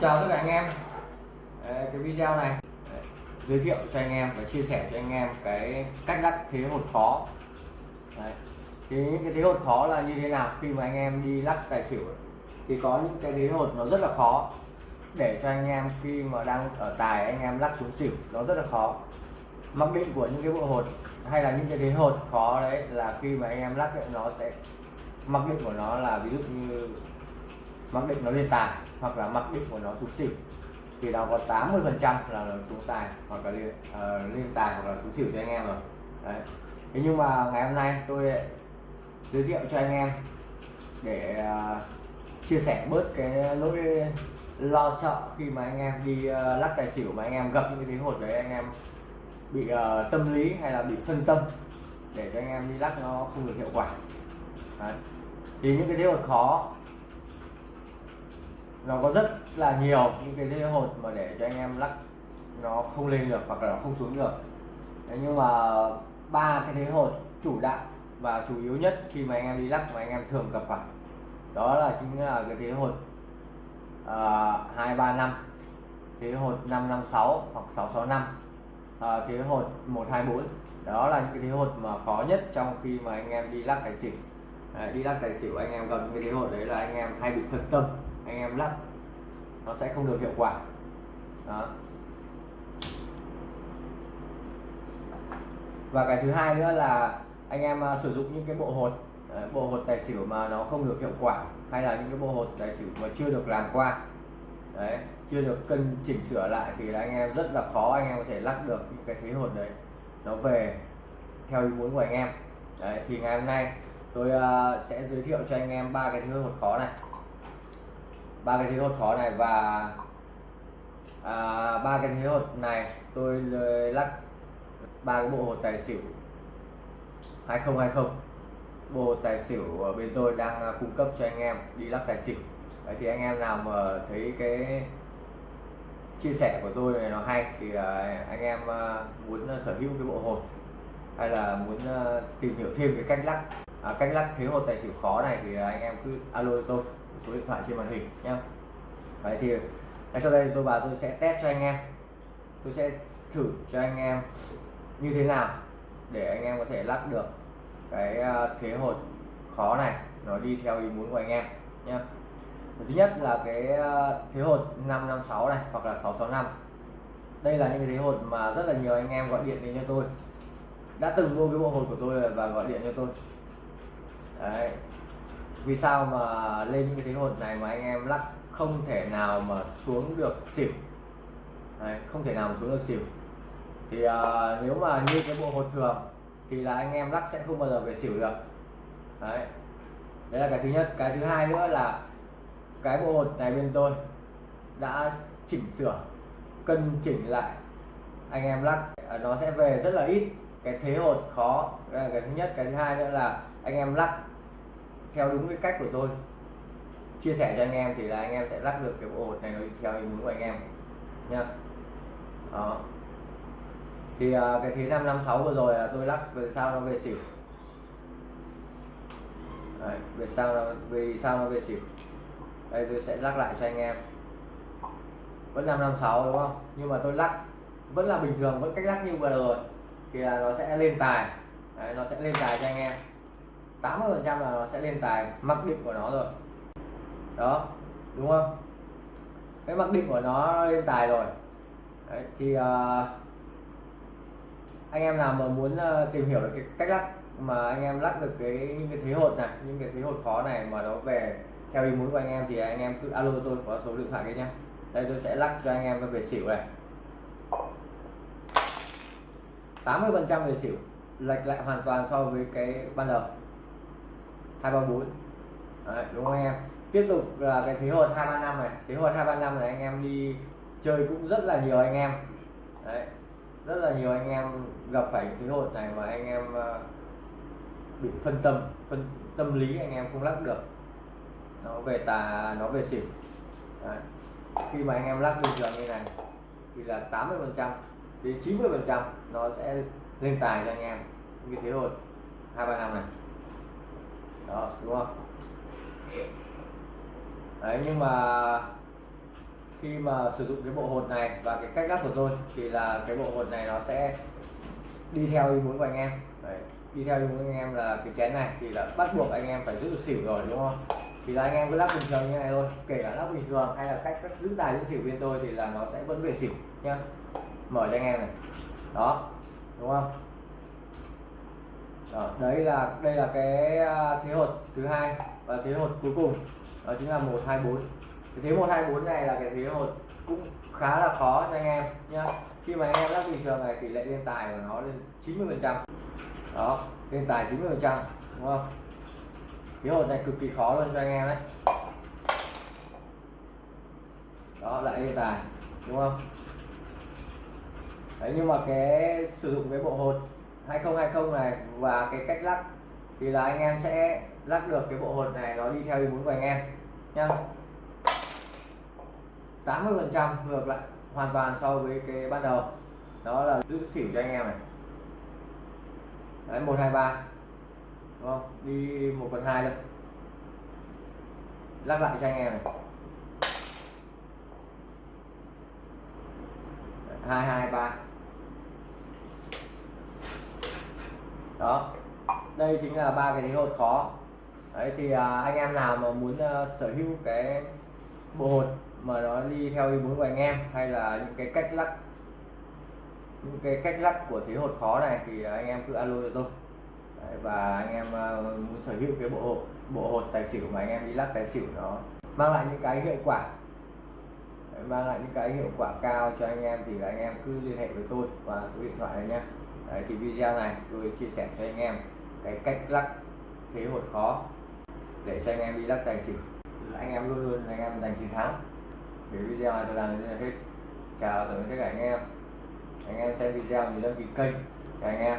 chào tất cả anh em. Đấy, cái video này đấy, giới thiệu cho anh em và chia sẻ cho anh em cái cách lắc thế hột khó đấy. thì cái thế hột khó là như thế nào khi mà anh em đi lắc tài xỉu thì có những cái thế hột nó rất là khó để cho anh em khi mà đang ở tài anh em lắc xuống xỉu nó rất là khó. Mặc định của những cái bộ hột hay là những cái thế hột khó đấy là khi mà anh em lắc ấy, nó sẽ mặc định của nó là ví dụ như mặc định nó lên tài hoặc là mặc định của nó xuống xỉu. Thì nó có 80 phần trăm là xuống tài hoặc là lên, uh, lên tài hoặc là xuống xỉu cho anh em rồi. Đấy. Thế nhưng mà ngày hôm nay tôi giới thiệu cho anh em để uh, chia sẻ bớt cái nỗi lo sợ khi mà anh em đi uh, lắc tài xỉu mà anh em gặp những cái tiếng hột đấy anh em bị uh, tâm lý hay là bị phân tâm để cho anh em đi lắc nó không được hiệu quả. Đấy. thì những cái thế hột khó nó có rất là nhiều những cái thế hột mà để cho anh em lắc nó không lên được hoặc là nó không xuống được. Đấy, nhưng mà ba cái thế hột chủ đạo và chủ yếu nhất khi mà anh em đi lắc mà anh em thường gặp phải đó là chính là cái thế hột à, hai ba năm thế hột 556 hoặc 665 à, thế hột 124 đó là những cái thế hột mà khó nhất trong khi mà anh em đi lắc tài xỉu. À, đi lắc tài xỉu anh em gặp những cái thế hột đấy là anh em hay bị phân tâm anh em lắp nó sẽ không được hiệu quả. Đó. Và cái thứ hai nữa là anh em à, sử dụng những cái bộ hột à, bộ hột tài xỉu mà nó không được hiệu quả hay là những cái bộ hột tài xỉu mà chưa được làm qua. Đấy chưa được cân chỉnh sửa lại thì là anh em rất là khó anh em có thể lắc được những cái thế hột đấy nó về theo ý muốn của anh em. Đấy thì ngày hôm nay tôi uh, sẽ giới thiệu cho anh em ba cái thứ hột khó này ba cái thiếu hụt khó này và à, ba à, cái thiếu hụt này tôi lắc. Ba cái bộ hột tài xỉu 2020 bộ hột tài xỉu ở bên tôi đang à, cung cấp cho anh em đi lắc tài xỉu. Đấy thì anh em nào mà thấy cái chia sẻ của tôi này nó hay thì là anh em à, muốn sở hữu cái bộ hột hay là muốn tìm hiểu thêm cái cách lắc à, cách lắc thế hột tài xỉu khó này thì à, anh em cứ alo tôi số điện thoại trên màn hình nhé đấy thì ngay sau đây tôi vào tôi sẽ test cho anh em. Tôi sẽ thử cho anh em như thế nào để anh em có thể lắc được cái à, thế hột khó này. Nó đi theo ý muốn của anh em nhé thứ nhất là cái à, thế hột 556 này hoặc là 665 đây là những cái thế hột mà rất là nhiều anh em gọi điện đến cho tôi. Đã từng mua cái bộ hột của tôi và gọi điện cho tôi đấy. Vì sao mà lên những cái thế hột này mà anh em lắc không thể nào mà xuống được xỉu. Đấy, không thể nào mà xuống được xỉu. Thì uh, nếu mà như cái bộ hột thường thì là anh em lắc sẽ không bao giờ về xỉu được. Đấy. Đấy là cái thứ nhất. Cái thứ hai nữa là cái bộ hột này bên tôi đã chỉnh sửa cân chỉnh lại. Anh em lắc à, nó sẽ về rất là ít cái thế hột khó đây là cái thứ nhất. Cái thứ hai nữa là anh em lắc theo đúng cái cách của tôi. Chia sẻ cho anh em thì là anh em sẽ lắc được cái bộ hột này nó theo ý muốn của anh em nha đó. Thì uh, cái thế 556 vừa rồi là tôi lắc về sao nó về xỉu. Đấy, về sao nó vì sao nó về xỉu. Đây tôi sẽ lắc lại cho anh em. Vẫn 556 đúng không? Nhưng mà tôi lắc vẫn là bình thường vẫn cách lắc như vừa rồi thì là nó sẽ lên tài. Đấy, nó sẽ lên tài cho anh em. 80 phần trăm là nó sẽ lên tài mặc định của nó rồi. Đó đúng không? Cái mặc định của nó lên tài rồi. Đấy, thì uh, anh em nào mà muốn uh, tìm hiểu được cái cách lắc mà anh em lắc được cái những cái thế hột này những cái thế hột khó này mà nó về theo ý muốn của anh em thì anh em cứ alo tôi có số điện thoại đấy nhá. Đây tôi sẽ lắc cho anh em về xỉu này. 80 phần trăm về xỉu lệch lại hoàn toàn so với cái ban đầu. Hai ba bốn. Đúng không anh em? Tiếp tục là cái thế hột hai ba năm này. Thế hột hai ba năm này anh em đi chơi cũng rất là nhiều anh em. Đấy, rất là nhiều anh em gặp phải thế hột này mà anh em ờ, bị phân tâm phân tâm lý anh em không lắc được. Nó về tà, nó về xỉu. Đấy. khi mà anh em lắc bình thường như này thì là 80 phần trăm đến 90 phần trăm nó sẽ lên tài cho anh em. Như thế thôi. Hai, ba năm này. Đó, đúng không? Đấy, nhưng mà khi mà sử dụng cái bộ hột này và cái cách lắp của tôi thì là cái bộ hột này nó sẽ đi theo ý muốn của anh em. Đấy. đi theo ý muốn của anh em là cái chén này thì là bắt buộc anh em phải giữ được xỉu rồi, đúng không? Thì là anh em cứ lắp bình thường như này thôi. Kể cả lắp bình thường hay là cách cách giữ tài giữ xỉu bên tôi thì là nó sẽ vẫn về xỉu, nhá mở cho anh em này. Đó đúng không? Đó, đấy là đây là cái à, thế hột thứ hai và thế hột cuối cùng. Đó chính là một hai bốn. Cái thế một hai bốn này là cái thế hột cũng khá là khó cho anh em nhá. Khi mà anh em lắc bình thường này tỷ lệ lên tài của nó lên 90 phần trăm. Đó lên tài 90 phần trăm đúng không? Thế hột này cực kỳ khó luôn cho anh em đấy đó lại lên tài đúng không? Đấy, nhưng mà cái sử dụng cái bộ hột 2020 này và cái cách lắc thì là anh em sẽ lắc được cái bộ hột này nó đi theo ý muốn của anh em nhá. 80 phần trăm ngược lại hoàn toàn so với cái ban đầu. Đó là giữ xỉu cho anh em này. Đấy, một hai ba, đúng không? Đi một phần hai thôi. Lắc lại cho anh em này. Hai hai ba. Đó. Đây chính là ba cái thế hột khó. Đấy thì à, anh em nào mà muốn à, sở hữu cái bộ hột mà nó đi theo ý muốn của anh em hay là những cái cách lắc những cái cách lắc của thế hột khó này thì anh em cứ alo cho tôi. Đấy, và anh em à, muốn sở hữu cái bộ hột bộ hột tài xỉu mà anh em đi lắc tài xỉu nó mang lại những cái hiệu quả mang lại những cái hiệu quả cao cho anh em thì anh em cứ liên hệ với tôi qua số điện thoại này nhé Đấy, thì video này tôi chia sẻ cho anh em cái cách lắc thế hột khó để cho anh em đi lắc tài xỉu. Anh em luôn luôn anh em giành chiến thắng. Thì video này tôi làm đến đây là hết. Chào tất cả anh em. Anh em xem video thì đăng ký kênh chào anh em.